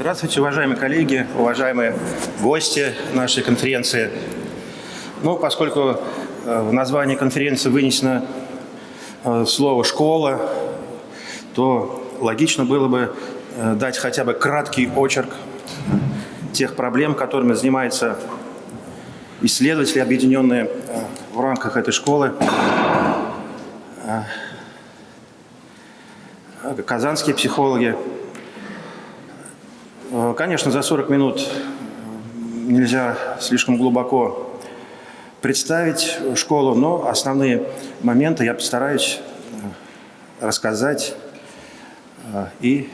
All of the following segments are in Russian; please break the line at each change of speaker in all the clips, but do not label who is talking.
Здравствуйте, уважаемые коллеги, уважаемые гости нашей конференции. Ну, поскольку э, в названии конференции вынесено э, слово «школа», то логично было бы э, дать хотя бы краткий очерк тех проблем, которыми занимаются исследователи, объединенные в рамках этой школы. Казанские психологи, конечно, за 40 минут нельзя слишком глубоко представить школу, но основные моменты я постараюсь э, рассказать э, и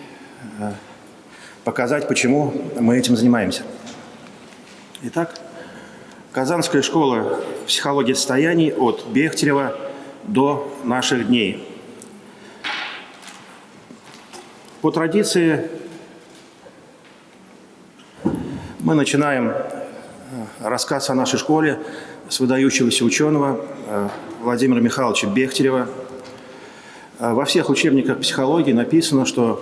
показать, почему мы этим занимаемся. Итак, Казанская школа психологии состояний от Бехтерева до наших дней. По традиции Мы начинаем э, рассказ о нашей школе с выдающегося ученого э, Владимира Михайловича Бехтерева. Э, во всех учебниках психологии написано, что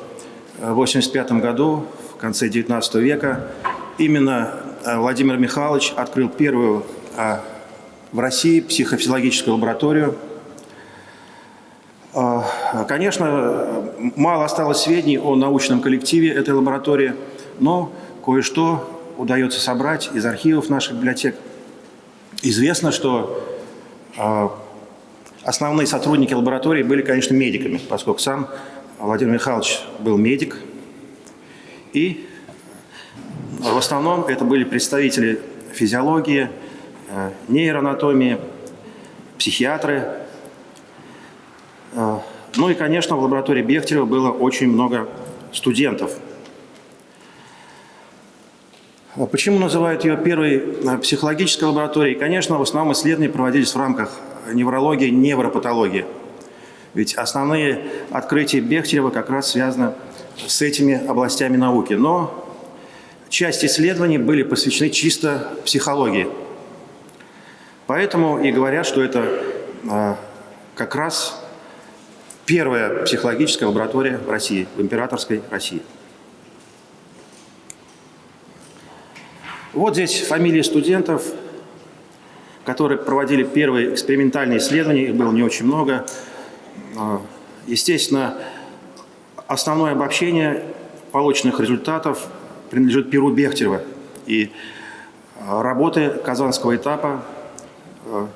в 1985 году, в конце XIX века, именно Владимир Михайлович открыл первую в России психофизиологическую лабораторию. Конечно, мало осталось сведений о научном коллективе этой лаборатории, но кое-что удается собрать из архивов наших библиотек. Известно, что э, основные сотрудники лаборатории были, конечно, медиками, поскольку сам Владимир Михайлович был медик. И в основном это были представители физиологии, э, нейроанатомии, психиатры. Э, ну и, конечно, в лаборатории Бехтерева было очень много студентов – почему называют ее первой э, психологической лабораторией? Конечно, в основном исследования проводились в рамках неврологии, невропатологии. Ведь основные открытия Бехтерева как раз связаны с этими областями науки. Но часть исследований были посвящены чисто психологии. Поэтому и говорят, что это э, как раз первая психологическая лаборатория в России, в императорской России. Вот здесь фамилии студентов, которые проводили первые экспериментальные исследования, их было не очень много. А, естественно, основное обобщение полученных результатов принадлежит Перу Бехтерева. И а, работы казанского этапа а,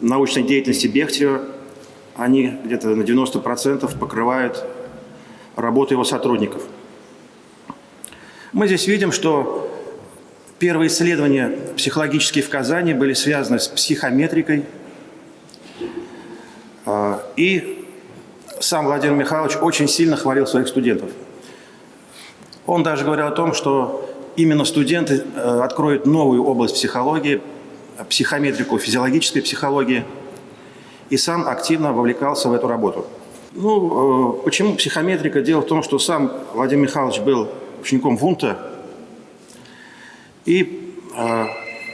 научной деятельности Бехтерева, они где-то на 90% покрывают работу его сотрудников. Мы здесь видим, что Первые исследования психологические в Казани были связаны с психометрикой. А, и сам Владимир Михайлович очень сильно хвалил своих студентов. Он даже говорил о том, что именно студенты э, откроют новую область психологии, психометрику физиологической психологии, и сам активно вовлекался в эту работу. Ну, э, почему психометрика? Дело в том, что сам Владимир Михайлович был учеником Вунта, и э,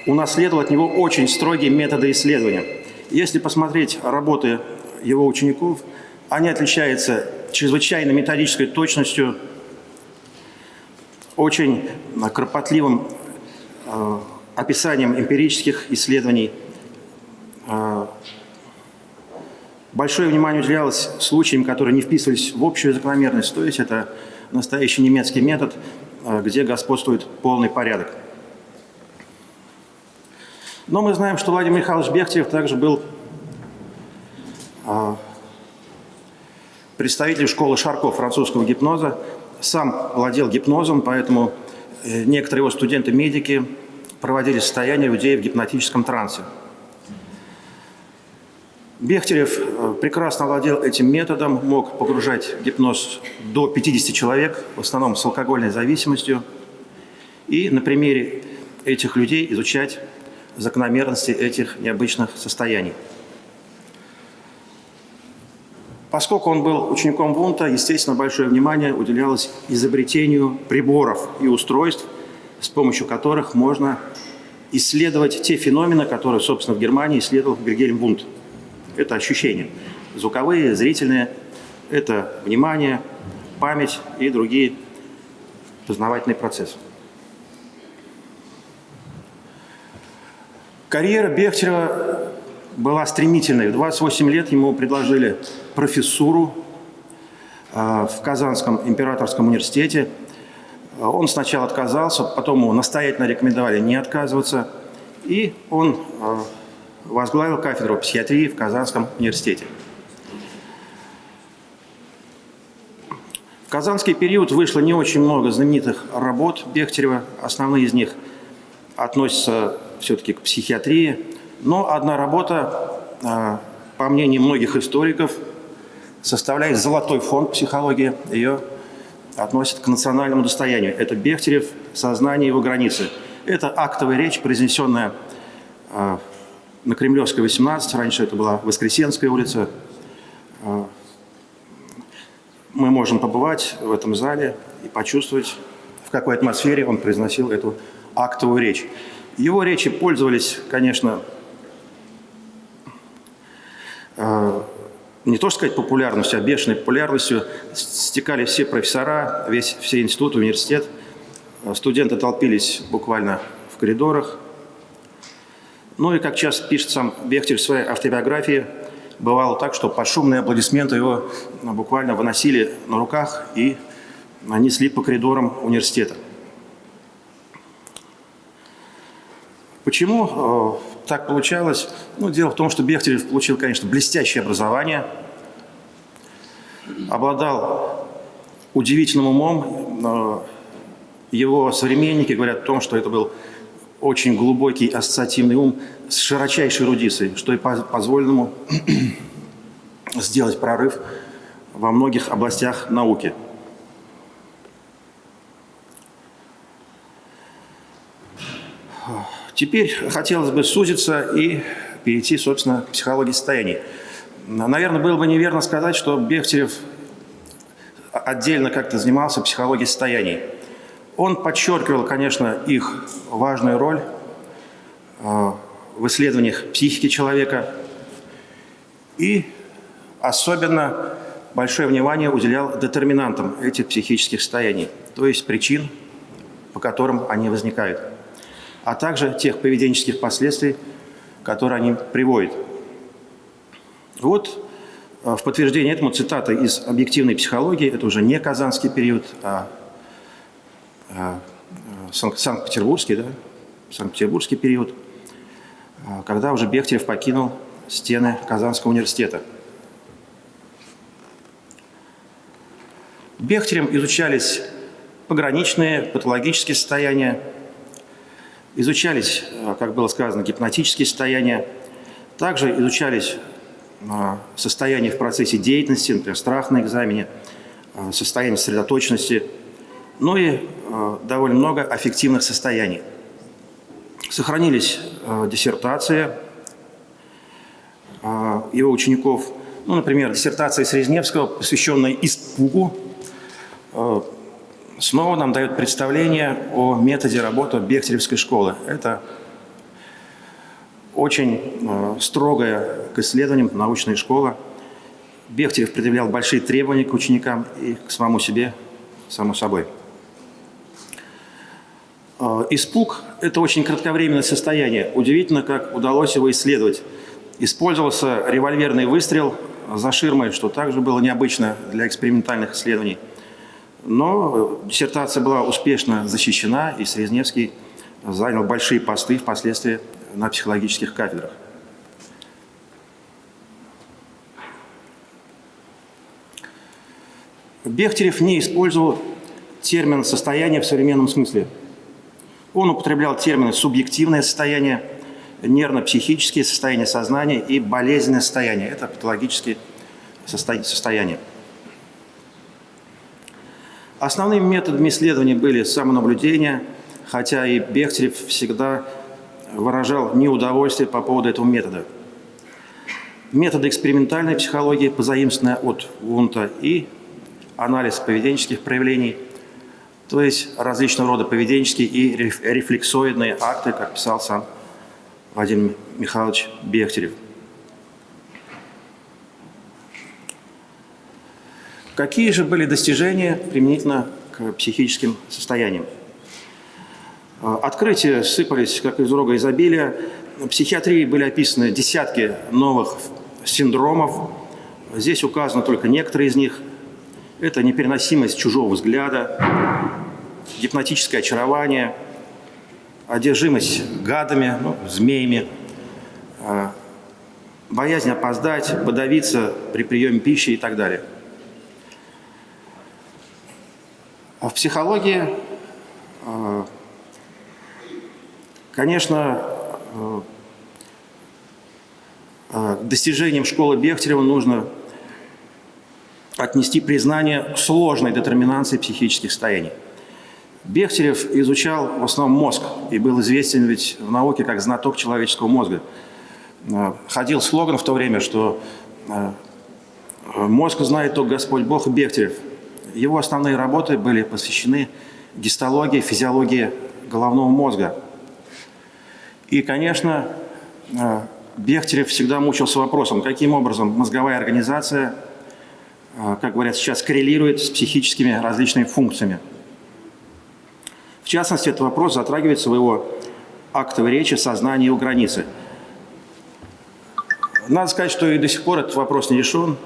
унаследовал от него очень строгие методы исследования. Если посмотреть работы его учеников, они отличаются чрезвычайно методической точностью, очень кропотливым э, описанием эмпирических исследований. Э, большое внимание уделялось случаям, которые не вписывались в общую закономерность, то есть это настоящий немецкий метод, э, где господствует полный порядок. Но мы знаем, что Владимир Михайлович Бехтерев также был а, представителем школы Шарко французского гипноза. Сам владел гипнозом, поэтому э, некоторые его студенты-медики проводили состояние людей в гипнотическом трансе. Бехтерев э, прекрасно владел этим методом, мог погружать гипноз до 50 человек, в основном с алкогольной зависимостью, и на примере этих людей изучать закономерности этих необычных состояний. Поскольку он был учеником Вунта, естественно, большое внимание уделялось изобретению приборов и устройств, с помощью которых можно исследовать те феномены, которые, собственно, в Германии исследовал Вильгельм Вунт. Это ощущения. Звуковые, зрительные, это внимание, память и другие познавательный процесс. Карьера Бехтерева была стремительной. В 28 лет ему предложили профессуру а, в Казанском императорском университете. Он сначала отказался, потом ему настоятельно рекомендовали не отказываться. И он а, возглавил кафедру психиатрии в Казанском университете. В казанский период вышло не очень много знаменитых работ Бехтерева. Основные из них относятся все-таки к психиатрии. Но одна работа, а, по мнению многих историков, составляет золотой фонд психологии. Ее относят к национальному достоянию. Это Бехтерев «Сознание его границы». Это актовая речь, произнесенная а, на Кремлевской 18, раньше это была Воскресенская улица, а, мы можем побывать в этом зале и почувствовать, в какой атмосфере он произносил эту актовую речь. Его речи пользовались, конечно, э, не то сказать популярностью, а бешеной популярностью. Стекали все профессора, весь, все институт, университет. Студенты толпились буквально в коридорах. Ну и, как часто пишет сам Бехтер в своей автобиографии, бывало так, что под шумные аплодисменты его ну, буквально выносили на руках и несли по коридорам университета. Почему э, так получалось? Ну, дело в том, что Бехтерев получил, конечно, блестящее образование, обладал удивительным умом. Его современники говорят о том, что это был очень глубокий ассоциативный ум с широчайшей эрудицией, что и позволило ему сделать прорыв во многих областях науки. Теперь хотелось бы сузиться и перейти, собственно, к психологии состояний. Наверное, было бы неверно сказать, что Бехтерев отдельно как-то занимался психологией состояний. Он подчеркивал, конечно, их важную роль э, в исследованиях психики человека и особенно большое внимание уделял детерминантам этих психических состояний, то есть причин, по которым они возникают, а также тех поведенческих последствий, которые они приводят. Вот э, в подтверждение этому цитата из «Объективной психологии», это уже не казанский период, а а, Санкт-Петербургский, да, Санкт-Петербургский период, а, когда уже Бехтерев покинул стены Казанского университета. Бехтерем изучались пограничные патологические состояния, изучались, а, как было сказано, гипнотические состояния, также изучались состояния в процессе деятельности, например, страх на экзамене, состояние сосредоточенности, ну и э, довольно много аффективных состояний. Сохранились э, диссертации э, его учеников, ну, например, диссертация Срезневского, посвященная испугу, э, снова нам дает представление о методе работы Бехтеревской школы. Это очень э, строгая к исследованиям научная школа. Бехтерев предъявлял большие требования к ученикам и к самому себе, само собой. А, испуг – это очень кратковременное состояние. Удивительно, как удалось его исследовать. Использовался револьверный выстрел за ширмой, что также было необычно для экспериментальных исследований. Но диссертация была успешно защищена, и Срезневский занял большие посты впоследствии на психологических кафедрах. Бехтерев не использовал термин «состояние» в современном смысле – он употреблял термины «субъективное состояние», «нервно-психические состояния сознания» и «болезненное состояние». Это патологические состояния. Основными методами исследования были самонаблюдение, хотя и Бехтерев всегда выражал неудовольствие по поводу этого метода. Методы экспериментальной психологии, позаимствованные от Вунта, и анализ поведенческих проявлений – то есть различного рода поведенческие и рефлексоидные акты, как писал сам Владимир Михайлович Бехтерев. Какие же были достижения применительно к психическим состояниям. Открытия сыпались, как из рога изобилия. В психиатрии были описаны десятки новых синдромов. Здесь указаны только некоторые из них. Это непереносимость чужого взгляда, гипнотическое очарование, одержимость гадами, ну, змеями, а, боязнь опоздать, подавиться при приеме пищи и так далее. А в психологии, а, конечно, к достижениям школы Бехтерева нужно отнести признание сложной детерминации психических состояний. Бехтерев изучал в основном мозг и был известен ведь в науке как знаток человеческого мозга. Э, ходил слоган в то время, что э, мозг знает только Господь Бог и Бехтерев. Его основные работы были посвящены гистологии, физиологии головного мозга. И, конечно, э, Бехтерев всегда мучился вопросом, каким образом мозговая организация – а, как говорят сейчас, коррелирует с психическими различными функциями. В частности, этот вопрос затрагивается в его актовой речи «Сознание и его границы». Надо сказать, что и до сих пор этот вопрос не решен.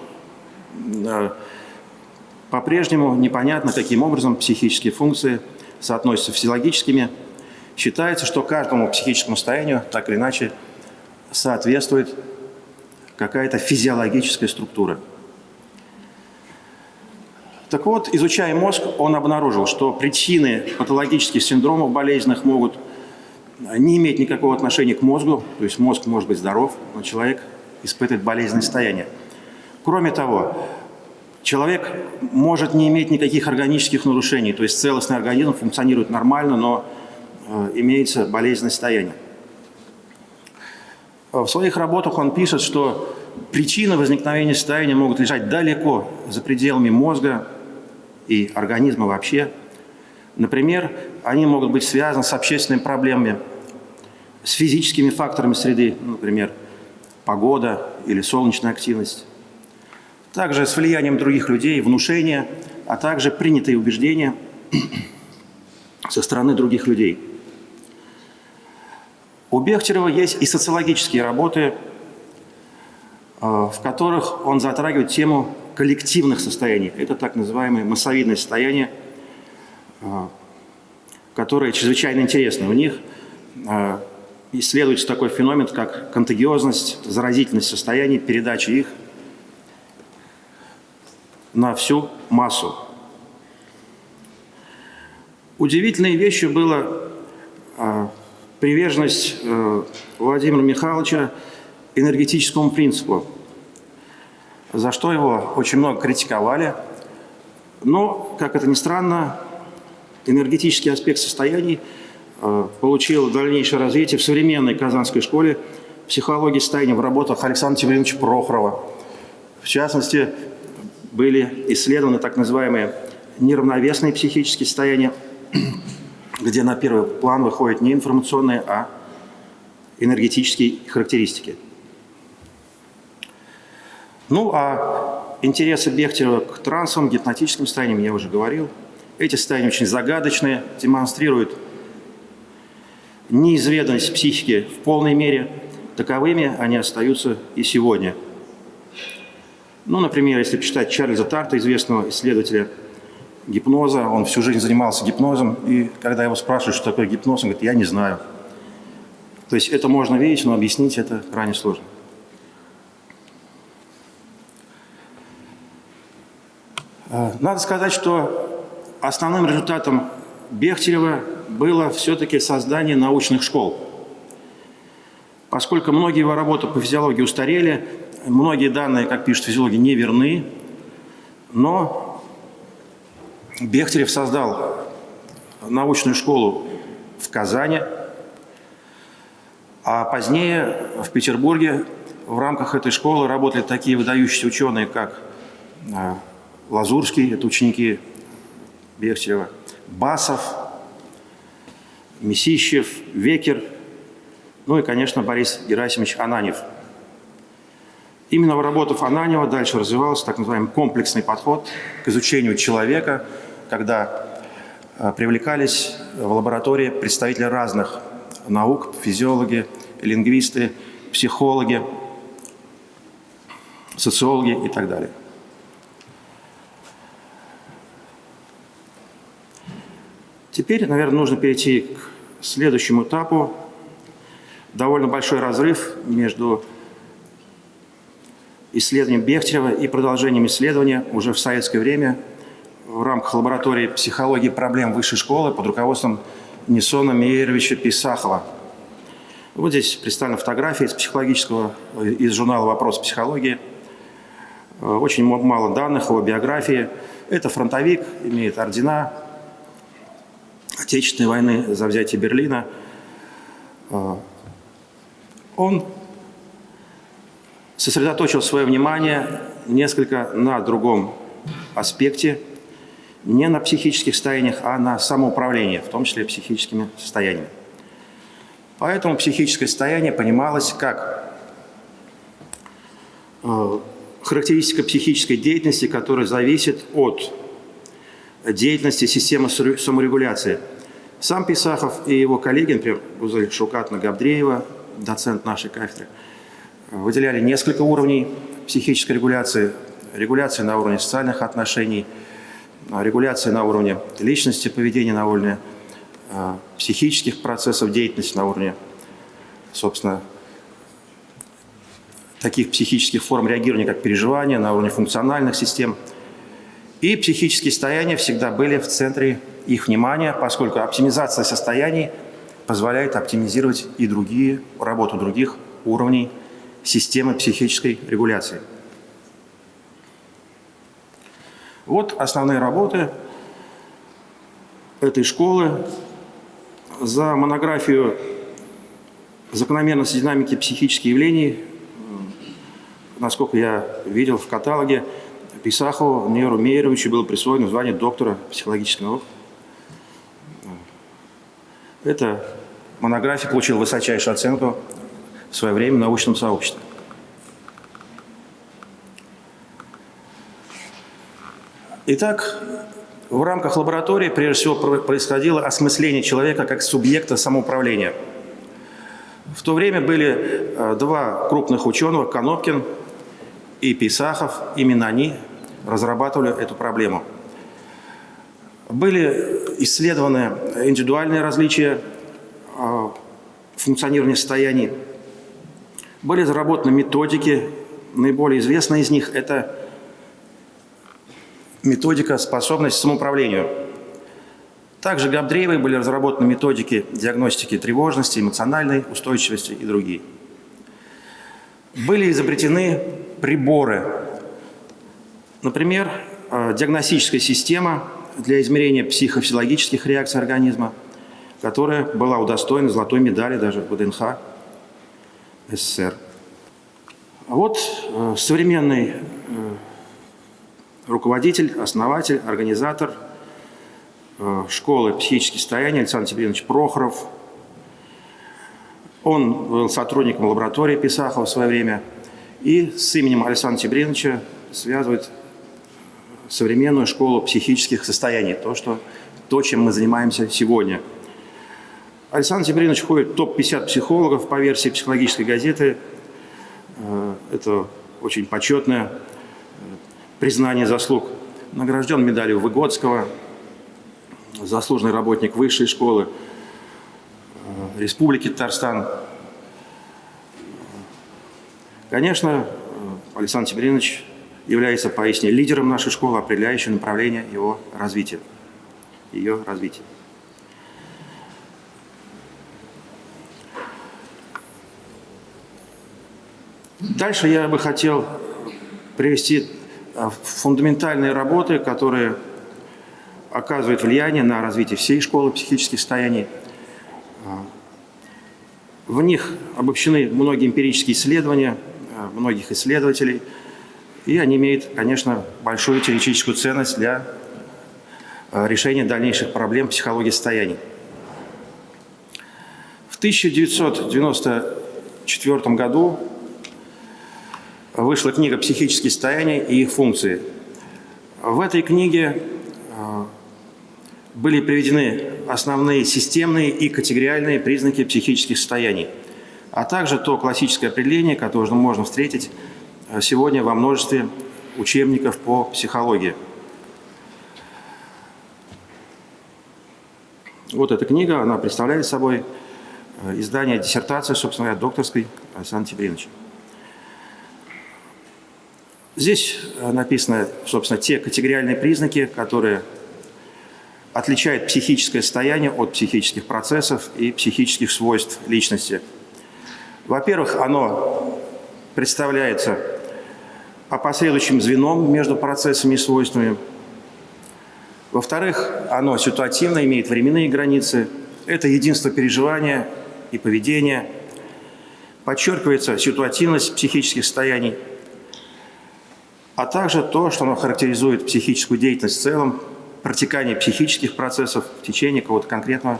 По-прежнему непонятно, каким образом психические функции соотносятся с физиологическими. Считается, что каждому психическому состоянию так или иначе соответствует какая-то физиологическая структура – так вот, изучая мозг, он обнаружил, что причины патологических синдромов болезненных могут не иметь никакого отношения к мозгу, то есть мозг может быть здоров, но человек испытывает болезненное состояние. Кроме того, человек может не иметь никаких органических нарушений, то есть целостный организм функционирует нормально, но э, имеется болезненное состояние. В своих работах он пишет, что причины возникновения состояния могут лежать далеко за пределами мозга, и организма вообще. Например, они могут быть связаны с общественными проблемами, с физическими факторами среды, например, погода или солнечная активность. Также с влиянием других людей, внушения, а также принятые убеждения со стороны других людей. У Бехтерева есть и социологические работы, э, в которых он затрагивает тему коллективных состояний. Это так называемое массовидное состояние, а, которое чрезвычайно интересно. У них а, исследуется такой феномен, как контагиозность, заразительность состояний, передача их на всю массу. Удивительной вещью была приверженность э, Владимира Михайловича энергетическому принципу – за что его очень много критиковали. Но, как это ни странно, энергетический аспект состояний э, получил дальнейшее развитие в современной Казанской школе психологии состояния в работах Александра Тимофеевича Прохорова. В частности, были исследованы так называемые неравновесные психические состояния, где на первый план выходят не информационные, а энергетические характеристики. Ну, а интересы Бехтерева к трансовым, гипнотическим состояниям я уже говорил. Эти состояния очень загадочные, демонстрируют неизведанность психики в полной мере. Таковыми они остаются и сегодня. Ну, например, если почитать Чарльза Тарта, известного исследователя гипноза, он всю жизнь занимался гипнозом, и когда его спрашивают, что такое гипноз, он говорит, я не знаю. То есть это можно видеть, но объяснить это крайне сложно. Э, надо сказать, что основным результатом Бехтерева было все-таки создание научных школ. Поскольку многие его работы по физиологии устарели, многие данные, как пишут физиологи, не верны, но Бехтерев создал научную школу в Казани, а позднее в Петербурге в рамках этой школы работали такие выдающиеся ученые, как э, Лазурский, это ученики Бехтерева, Басов, Месищев, Векер, ну и, конечно, Борис Герасимович Ананев. Именно в работах Ананева дальше развивался так называемый комплексный подход к изучению человека, когда привлекались в лаборатории представители разных наук, физиологи, лингвисты, психологи, социологи и так далее. Теперь, наверное, нужно перейти к следующему этапу. Довольно большой разрыв между исследованием Бехтерева и продолжением исследования уже в советское время в рамках лаборатории психологии проблем высшей школы под руководством Несона Мейеровича Писахова. Вот здесь представлены фотографии из психологического, из журнала «Вопрос психологии». Очень мало данных о биографии. Это фронтовик, имеет ордена, Отечественной войны за взятие Берлина, а, он сосредоточил свое внимание несколько на другом аспекте, не на психических состояниях, а на самоуправлении, в том числе психическими состояниями. Поэтому психическое состояние понималось как а, характеристика психической деятельности, которая зависит от деятельности системы саморегуляции – сам Писахов и его коллеги, например, Гузель Шукатна Габдреева, доцент нашей кафедры, выделяли несколько уровней психической регуляции. Регуляция на уровне социальных отношений, регуляция на уровне личности, поведения на уровне э, психических процессов деятельности, на уровне, собственно, таких психических форм реагирования, как переживания, на уровне функциональных систем. И психические состояния всегда были в центре их внимание, поскольку оптимизация состояний позволяет оптимизировать и другие, работу других уровней системы психической регуляции. Вот основные работы этой школы. За монографию «Закономерность динамики психических явлений», насколько я видел в каталоге, Писахову Неру Мейеровичу было присвоено звание доктора психологических наук эта монография получила высочайшую оценку в свое время научном сообществе. Итак, в рамках лаборатории прежде всего происходило осмысление человека как субъекта самоуправления. В то время были э, два крупных ученых, Конопкин и Писахов, именно они разрабатывали эту проблему. Были исследованы индивидуальные различия а, функционирования состояний. Были разработаны методики. Наиболее известная из них – это методика способность к самоуправлению. Также Габдреевой были разработаны методики диагностики тревожности, эмоциональной устойчивости и другие. Были изобретены приборы. Например, а, диагностическая система – для измерения психофизиологических реакций организма, которая была удостоена золотой медали даже в ВДНХ СССР. А вот э, современный э, руководитель, основатель, организатор э, школы психических состояний Александр Тибринович Прохоров. Он был сотрудником лаборатории Писахова в свое время и с именем Александра Тибриновича связывает современную школу психических состояний, то, что, то чем мы занимаемся сегодня. Александр Тибринович входит в топ-50 психологов по версии психологической газеты. Э, это очень почетное э, признание заслуг. Награжден медалью Выгодского, заслуженный работник высшей школы э, Республики Татарстан. Конечно, Александр Тибринович является поистине лидером нашей школы, определяющим направление его развития, ее развития. Дальше я бы хотел привести а, фундаментальные работы, которые оказывают влияние на развитие всей школы психических состояний. А, в них обобщены многие эмпирические исследования а, многих исследователей – и они имеют, конечно, большую теоретическую ценность для э, решения дальнейших проблем психологии состояний. В 1994 году вышла книга «Психические состояния и их функции». В этой книге э, были приведены основные системные и категориальные признаки психических состояний, а также то классическое определение, которое можно встретить э, сегодня во множестве учебников по психологии. Вот эта книга, она представляет собой э, издание диссертации, собственно говоря, докторской Александра Тибриновича. Здесь э, написаны, собственно, те категориальные признаки, которые отличают психическое состояние от психических процессов и психических свойств личности. Во-первых, оно представляется опосредующим звеном между процессами и свойствами – во-вторых, оно ситуативно, имеет временные границы. Это единство переживания и поведения. Подчеркивается ситуативность психических состояний, а также то, что оно характеризует психическую деятельность в целом, протекание психических процессов в течение какого-то конкретного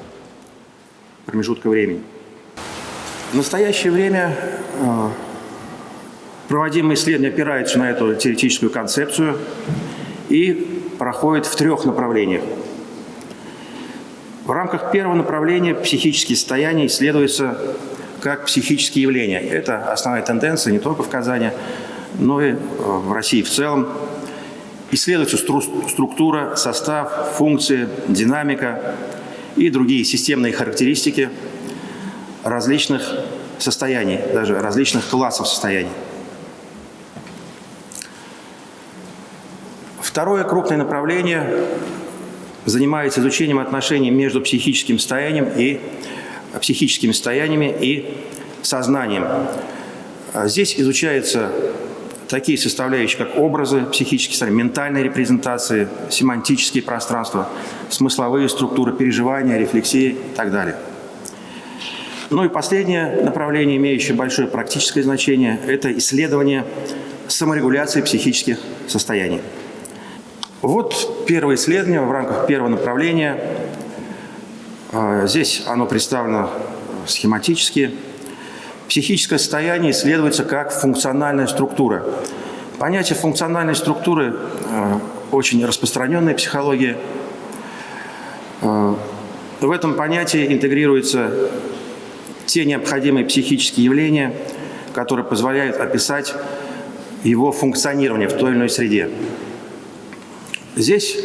промежутка времени. В настоящее время э, проводимые исследования опираются на эту теоретическую концепцию и проходит в трех направлениях. В рамках первого направления психические состояния исследуются как психические явления. Это основная тенденция не только в Казани, но и э, в России в целом. Исследуется структура, состав, функции, динамика и другие системные характеристики различных состояний, даже различных классов состояний. Второе крупное направление занимается изучением отношений между психическим состоянием и психическими состояниями и сознанием. Здесь изучаются такие составляющие, как образы психические состояния, ментальные репрезентации, семантические пространства, смысловые структуры переживания, рефлексии и так далее. Ну и последнее направление, имеющее большое практическое значение, это исследование саморегуляции психических состояний. Вот первое исследование в рамках первого направления. А, здесь оно представлено схематически. Психическое состояние исследуется как функциональная структура. Понятие функциональной структуры а, очень распространенная психология. А, в этом понятии интегрируются те необходимые психические явления, которые позволяют описать его функционирование в той или иной среде. Здесь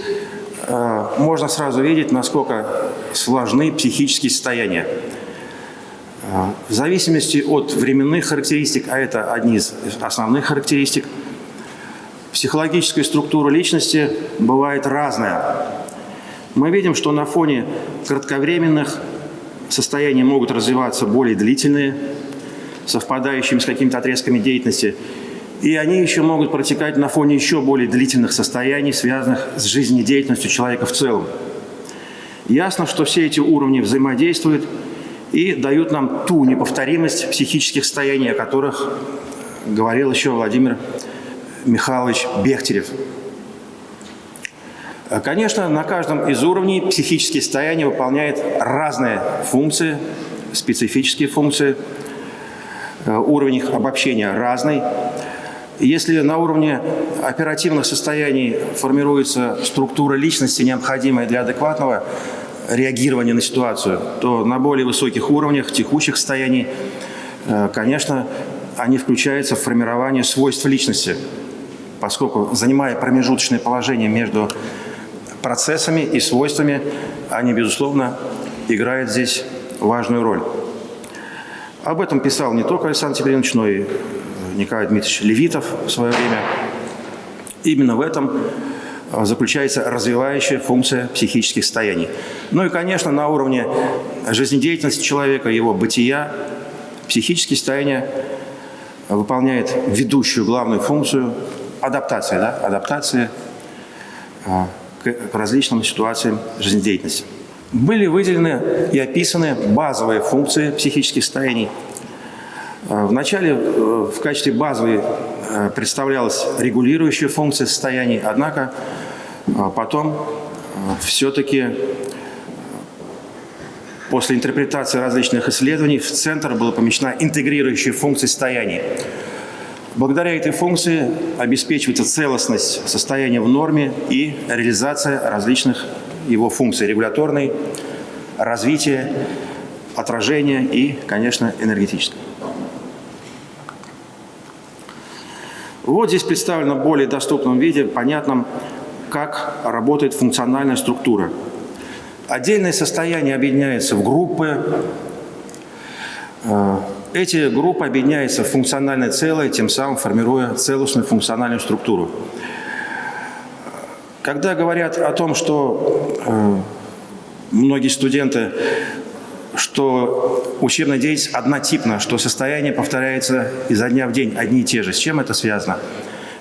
э, можно сразу видеть, насколько сложны психические состояния. Э, в зависимости от временных характеристик, а это одни из основных характеристик, психологическая структура личности бывает разная. Мы видим, что на фоне кратковременных состояний могут развиваться более длительные, совпадающими с какими-то отрезками деятельности – и они еще могут протекать на фоне еще более длительных состояний, связанных с жизнедеятельностью человека в целом. Ясно, что все эти уровни взаимодействуют и дают нам ту неповторимость психических состояний, о которых говорил еще Владимир Михайлович Бехтерев. Конечно, на каждом из уровней психические состояния выполняют разные функции, специфические функции. Уровень их обобщения разный. Если на уровне оперативных состояний формируется структура личности, необходимая для адекватного реагирования на ситуацию, то на более высоких уровнях текущих состояний, э, конечно, они включаются в формирование свойств личности, поскольку, занимая промежуточное положение между процессами и свойствами, они, безусловно, играют здесь важную роль. Об этом писал не только Александр Тибринович, но и Николай Дмитриевич Левитов в свое время. Именно в этом заключается развивающая функция психических состояний. Ну и, конечно, на уровне жизнедеятельности человека, его бытия, психические состояния выполняет ведущую главную функцию адаптации, да, адаптации а, к, к различным ситуациям жизнедеятельности. Были выделены и описаны базовые функции психических состояний – Э, Вначале э, в качестве базовой э, представлялась регулирующая функция состояний, однако потом все-таки после интерпретации различных исследований в центр была помещена интегрирующая функция состояний. Благодаря этой функции обеспечивается целостность состояния в норме и реализация различных его функции регуляторной, развития, отражения и, конечно, энергетической. Вот здесь представлено в более доступном виде, понятном, как работает функциональная структура. Отдельные состояния объединяются в группы. Э, эти группы объединяются в функциональное целое, тем самым формируя целостную функциональную структуру. Когда говорят о том, что э, многие студенты, что учебная деятельность однотипна, что состояние повторяется изо дня в день, одни и те же. С чем это связано?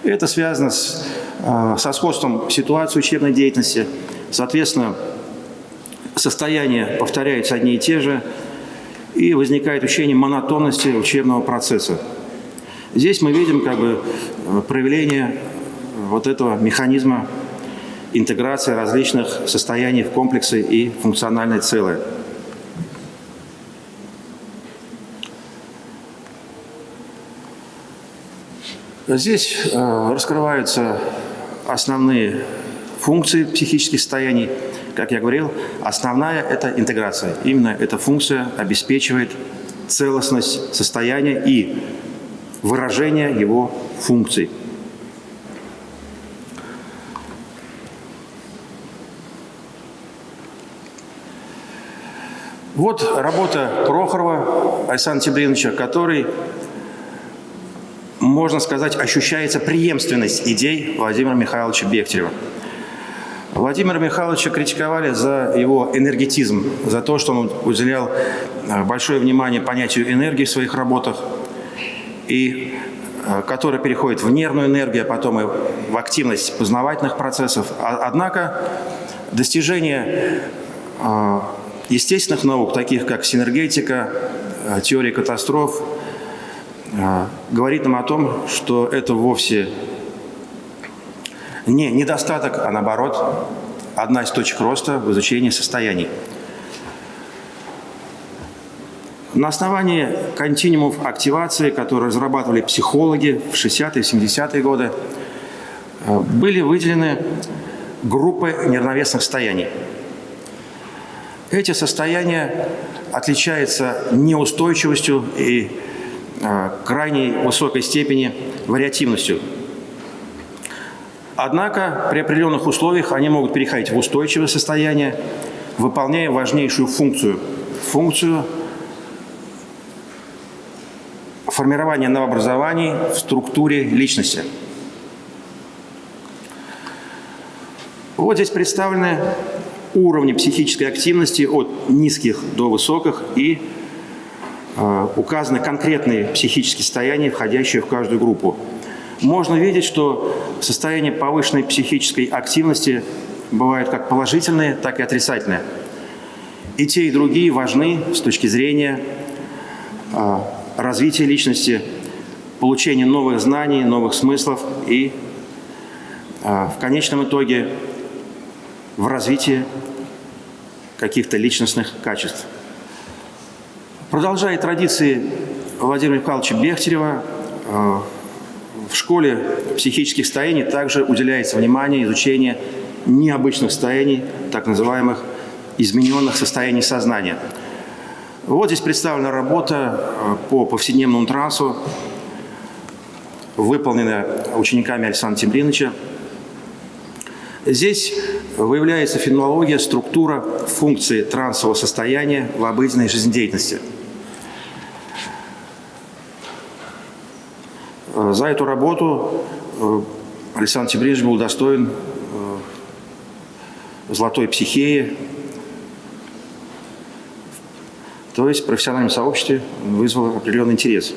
Это связано с, э, со сходством ситуации учебной деятельности. Соответственно, состояния повторяются одни и те же, и возникает ощущение монотонности учебного процесса. Здесь мы видим как бы э, проявление вот этого механизма интеграции различных состояний в комплексы и функциональное целое. Здесь э, раскрываются основные функции психических состояний. Как я говорил, основная – это интеграция. Именно эта функция обеспечивает целостность состояния и выражение его функций. Вот работа Прохорова Александра Тибриновича, который, можно сказать, ощущается преемственность идей Владимира Михайловича Бехтерева. Владимира Михайловича критиковали за его энергетизм, за то, что он уделял э, большое внимание понятию энергии в своих работах, и э, который переходит в нервную энергию, а потом и в активность познавательных процессов. А, однако достижение э, естественных наук, таких как синергетика, теория катастроф, говорит нам о том, что это вовсе не недостаток, а наоборот, одна из точек роста в изучении состояний. На основании континуумов активации, которые разрабатывали психологи в 60-е, 70-е годы, э, были выделены группы неравновесных состояний – эти состояния отличаются неустойчивостью и э, крайней высокой степени вариативностью. Однако при определенных условиях они могут переходить в устойчивое состояние, выполняя важнейшую функцию – функцию формирования новообразований в структуре личности. Вот здесь представлены уровни психической активности от низких до высоких и э, указаны конкретные психические состояния, входящие в каждую группу. Можно видеть, что состояние повышенной психической активности бывают как положительные, так и отрицательные. И те, и другие важны с точки зрения э, развития личности, получения новых знаний, новых смыслов и э, в конечном итоге в развитии каких-то личностных качеств. Продолжая традиции Владимира Михайловича Бехтерева, э, в школе психических состояний также уделяется внимание изучению необычных состояний, так называемых измененных состояний сознания. Вот здесь представлена работа э, по повседневному трансу, выполненная учениками Александра Темриновича. Здесь выявляется феноменология, структура, функции трансового состояния в обыденной жизнедеятельности. За эту работу э, Александр Тибридович был достоин э, золотой психеи, то есть в профессиональном сообществе вызвал определенный интерес.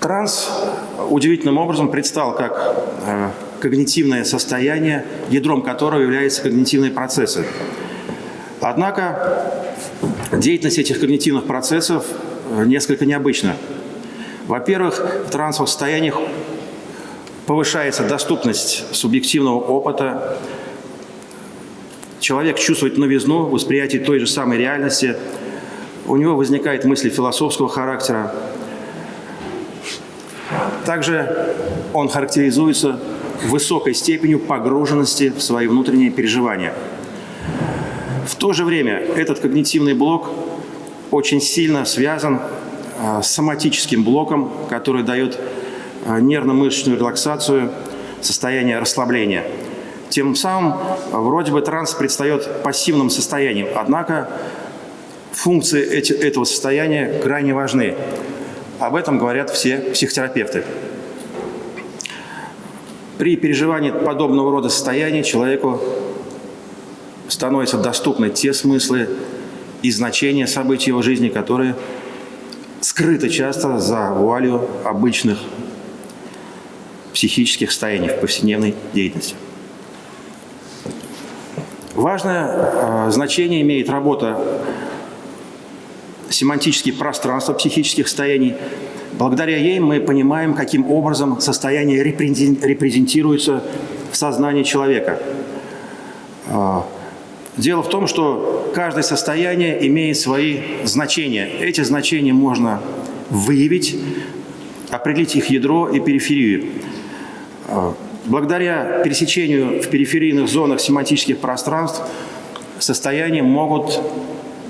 Транс удивительным образом предстал как э, когнитивное состояние, ядром которого являются когнитивные процессы. Однако деятельность этих когнитивных процессов э, несколько необычна. Во-первых, в трансовых состояниях повышается доступность субъективного опыта, человек чувствует новизну, восприятие той же самой реальности, у него возникают мысли философского характера, также он характеризуется высокой степенью погруженности в свои внутренние переживания. В то же время этот когнитивный блок очень сильно связан с соматическим блоком, который дает нервно-мышечную релаксацию, состояние расслабления. Тем самым вроде бы транс предстает пассивным состоянием, однако функции эти, этого состояния крайне важны. Об этом говорят все психотерапевты. При переживании подобного рода состояний человеку становятся доступны те смыслы и значения событий его жизни, которые скрыты часто за вуалью обычных психических состояний в повседневной деятельности. Важное э, значение имеет работа семантические пространства психических состояний. Благодаря ей мы понимаем, каким образом состояние репрезентируется в сознании человека. Дело в том, что каждое состояние имеет свои значения. Эти значения можно выявить, определить их ядро и периферию. Благодаря пересечению в периферийных зонах семантических пространств состояния могут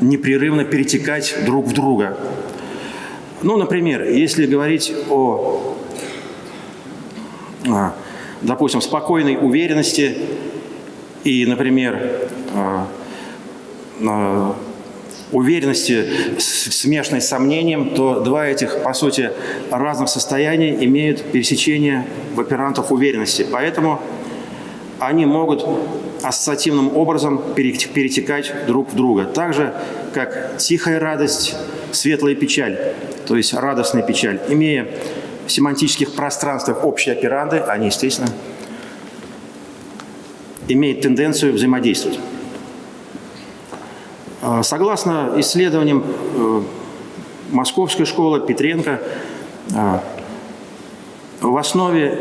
непрерывно перетекать друг в друга. Ну, например, если говорить о, а, допустим, спокойной уверенности и, например, уверенности, смешанной с сомнением, то два этих, по сути, разных состояния имеют пересечение в оперантов уверенности. Поэтому они могут ассоциативным образом перетекать друг в друга. Так же, как тихая радость, светлая печаль, то есть радостная печаль. Имея в семантических пространствах общие операнды, они, естественно, имеют тенденцию взаимодействовать. А, согласно исследованиям э, Московской школы Петренко, а, в основе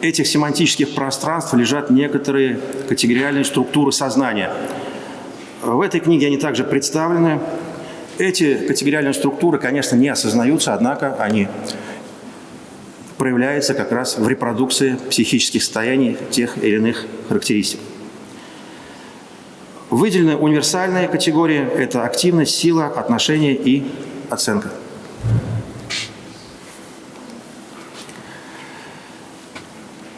этих семантических пространств лежат некоторые категориальные структуры сознания. В этой книге они также представлены. Эти категориальные структуры, конечно, не осознаются, однако они проявляются как раз в репродукции психических состояний тех или иных характеристик. Выделены универсальные категории – это активность, сила, отношения и оценка.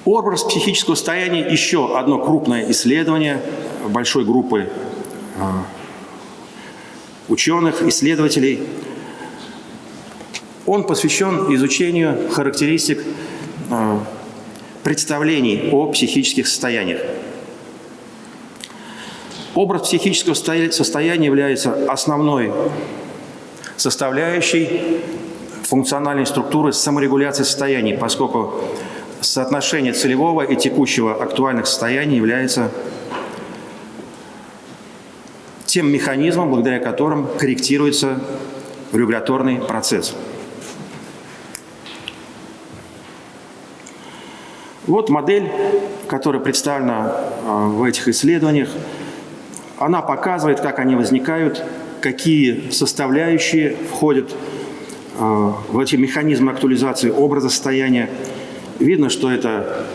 Образ психического состояния – еще одно крупное исследование большой группы а, ученых, исследователей. Он посвящен изучению характеристик а, представлений о психических состояниях. Образ психического состояния является основной составляющей функциональной структуры саморегуляции состояний, поскольку соотношение целевого и текущего актуальных состояний является тем механизмом, благодаря которым корректируется регуляторный процесс. Вот модель, которая представлена а, в этих исследованиях – она показывает, как они возникают, какие составляющие входят э, в эти механизмы актуализации образа состояния. Видно, что это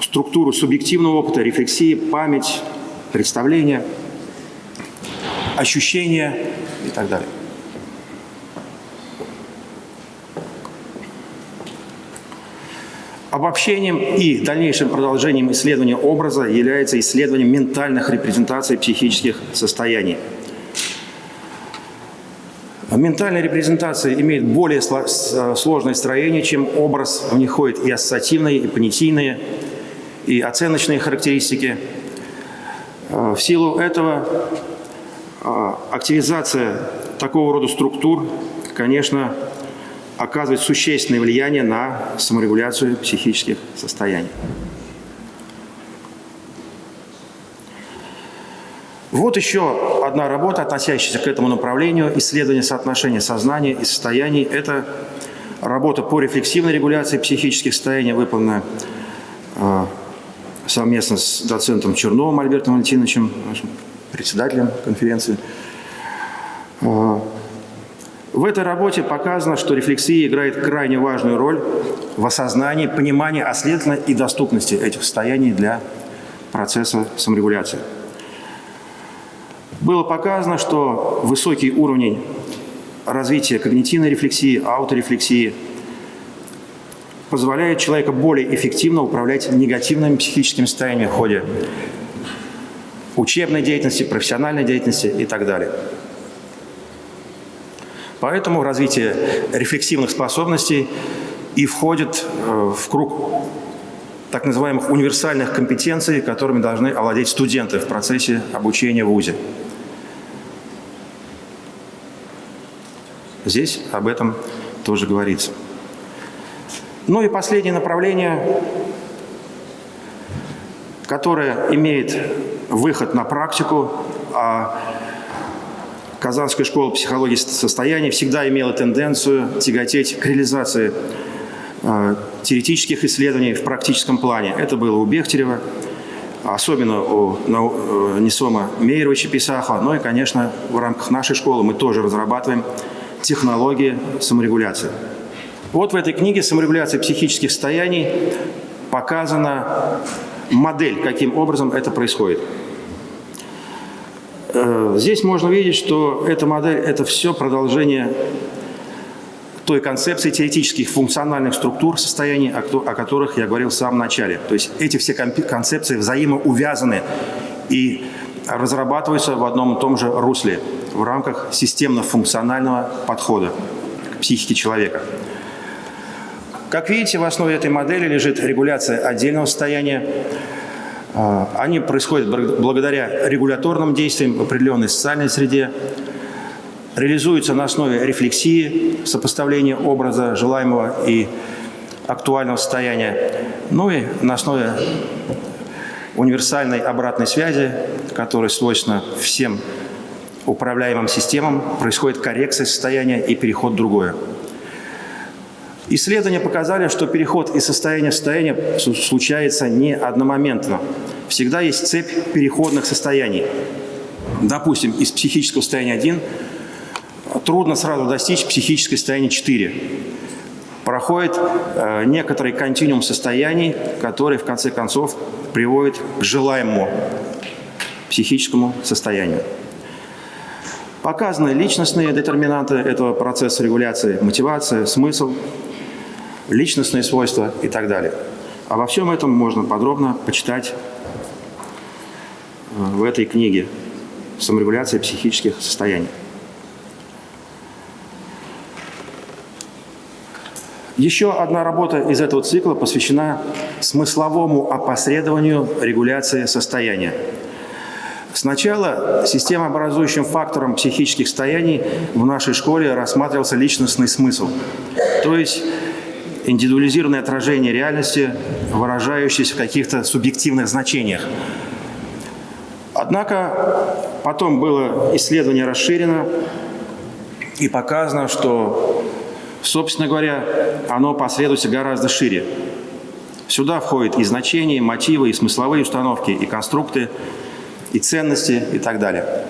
структура субъективного опыта, рефлексии, память, представление, ощущения и так далее. Обобщением и дальнейшим продолжением исследования образа является исследование ментальных репрезентаций психических состояний. Ментальная репрезентация имеет более сложное строение, чем образ. В них ходят и ассоциативные, и понятийные, и оценочные характеристики. В силу этого а, активизация такого рода структур, конечно, оказывает существенное влияние на саморегуляцию психических состояний. Вот еще одна работа, относящаяся к этому направлению, исследование соотношения сознания и состояний. Это работа по рефлексивной регуляции психических состояний, выполненная э, совместно с доцентом Черновым Альбертом Валентиновичем, нашим председателем конференции. В этой работе показано, что рефлексия играет крайне важную роль в осознании, понимании, а следовательно и доступности этих состояний для процесса саморегуляции. Было показано, что высокий уровень развития когнитивной рефлексии, ауторефлексии позволяет человеку более эффективно управлять негативными психическими состояниями в ходе учебной деятельности, профессиональной деятельности и так далее. Поэтому развитие рефлексивных способностей и входит э, в круг так называемых универсальных компетенций, которыми должны овладеть студенты в процессе обучения в ВУЗе. Здесь об этом тоже говорится. Ну и последнее направление, которое имеет выход на практику, а Казанская школа психологии состояния всегда имела тенденцию тяготеть к реализации э, теоретических исследований в практическом плане. Это было у Бехтерева, особенно у э, Несома Мейеровича Писаха, ну и, конечно, в рамках нашей школы мы тоже разрабатываем технологии саморегуляции. Вот в этой книге «Саморегуляция психических состояний» показана модель, каким образом это происходит. Э, здесь можно видеть, что эта модель – это все продолжение той концепции теоретических функциональных структур состояний, о которых я говорил в самом начале. То есть эти все концепции взаимоувязаны и разрабатываются в одном и том же русле в рамках системно-функционального подхода к психике человека. Как видите, в основе этой модели лежит регуляция отдельного состояния, они происходят благодаря регуляторным действиям в определенной социальной среде, реализуются на основе рефлексии, сопоставления образа желаемого и актуального состояния, ну и на основе универсальной обратной связи, которая свойственна всем управляемым системам, происходит коррекция состояния и переход в другое. Исследования показали, что переход из состояния в состояние случается не одномоментно. Всегда есть цепь переходных состояний. Допустим, из психического состояния 1 трудно сразу достичь психическое состояние 4. Проходит э, некоторый континуум состояний, который в конце концов приводит к желаемому психическому состоянию. Показаны личностные детерминанты этого процесса регуляции, мотивация, смысл, личностные свойства и так далее. Обо всем этом можно подробно почитать э, в этой книге «Саморегуляция психических состояний». Еще одна работа из этого цикла посвящена смысловому опосредованию регуляции состояния. Сначала системообразующим фактором психических состояний в нашей школе рассматривался личностный смысл. То есть индивидуализированное отражение реальности, выражающееся в каких-то субъективных значениях. Однако потом было исследование расширено и показано, что, собственно говоря, оно последуется гораздо шире. Сюда входят и значения, и мотивы, и смысловые установки, и конструкты, и ценности, и так далее.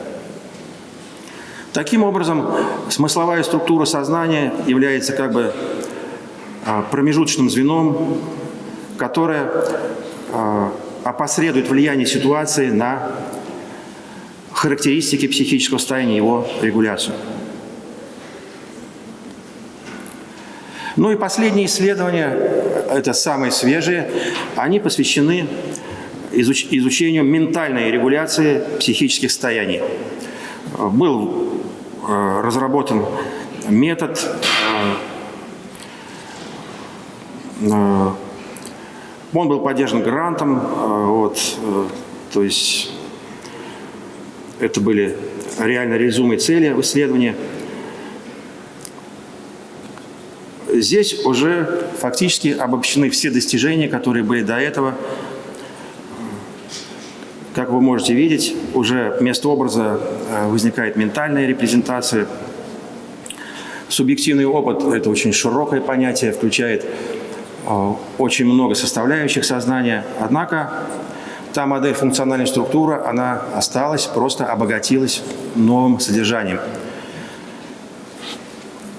Таким образом, смысловая структура сознания является как бы а, промежуточным звеном, которое а, опосредует влияние ситуации на характеристики психического состояния его регуляцию. Ну и последние исследования, это самые свежие, они посвящены изуч изучению ментальной регуляции психических состояний. Был э, разработан метод э, Э, он был поддержан грантом, э, вот, э, то есть это были реально реализуемые цели в исследовании. Здесь уже фактически обобщены все достижения, которые были до этого. Как вы можете видеть, уже вместо образа возникает ментальная репрезентация. Субъективный опыт – это очень широкое понятие, включает а, очень много составляющих сознания. Однако та модель функциональной структуры, она осталась, просто обогатилась новым содержанием.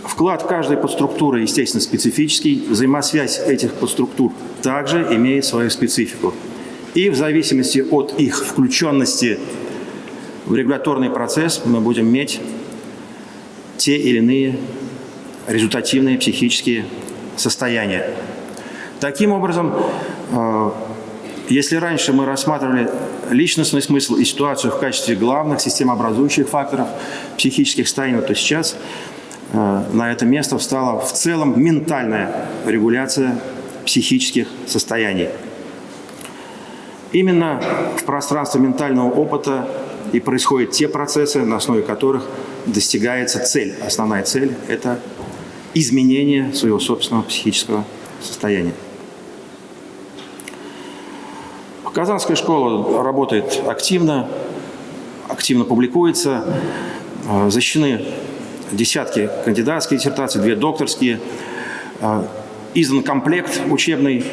Вклад каждой подструктуры, естественно, специфический. Взаимосвязь этих подструктур также имеет свою специфику. И в зависимости от их включенности в регуляторный процесс мы будем иметь те или иные результативные психические состояния. Таким образом, э, если раньше мы рассматривали личностный смысл и ситуацию в качестве главных системообразующих факторов психических состояний, то сейчас э, на это место встала в целом ментальная регуляция психических состояний. Именно в пространстве ментального опыта и происходят те процессы, на основе которых достигается цель. Основная цель – это изменение своего собственного психического состояния. Казанская школа работает активно, активно публикуется, э, защищены десятки кандидатских диссертаций, две докторские, э, издан комплект учебный,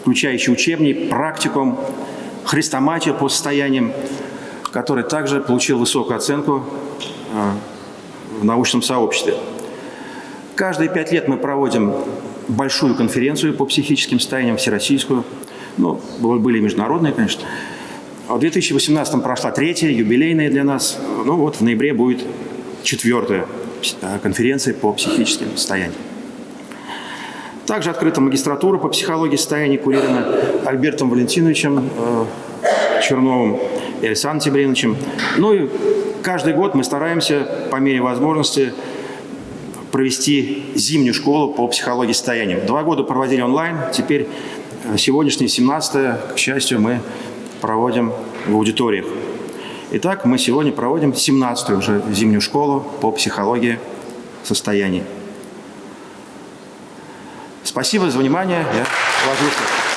включающий учебник, практикум, хрестоматию по состояниям, который также получил высокую оценку э, в научном сообществе. Каждые пять лет мы проводим большую конференцию по психическим состояниям, всероссийскую. Ну, были международные, конечно. А в 2018 прошла третья, юбилейная для нас. Ну вот в ноябре будет четвертая э, конференция по психическим состояниям. Также открыта магистратура по психологии состояния, курирована Альбертом Валентиновичем э, Черновым и Александром Тибриновичем. Ну и каждый год мы стараемся, по мере возможности, провести зимнюю школу по психологии состояния. Два года проводили онлайн, теперь э, сегодняшний 17 к счастью, мы проводим в аудиториях. Итак, мы сегодня проводим 17-ю уже зимнюю школу по психологии состояния. Спасибо за внимание. Я ложусь.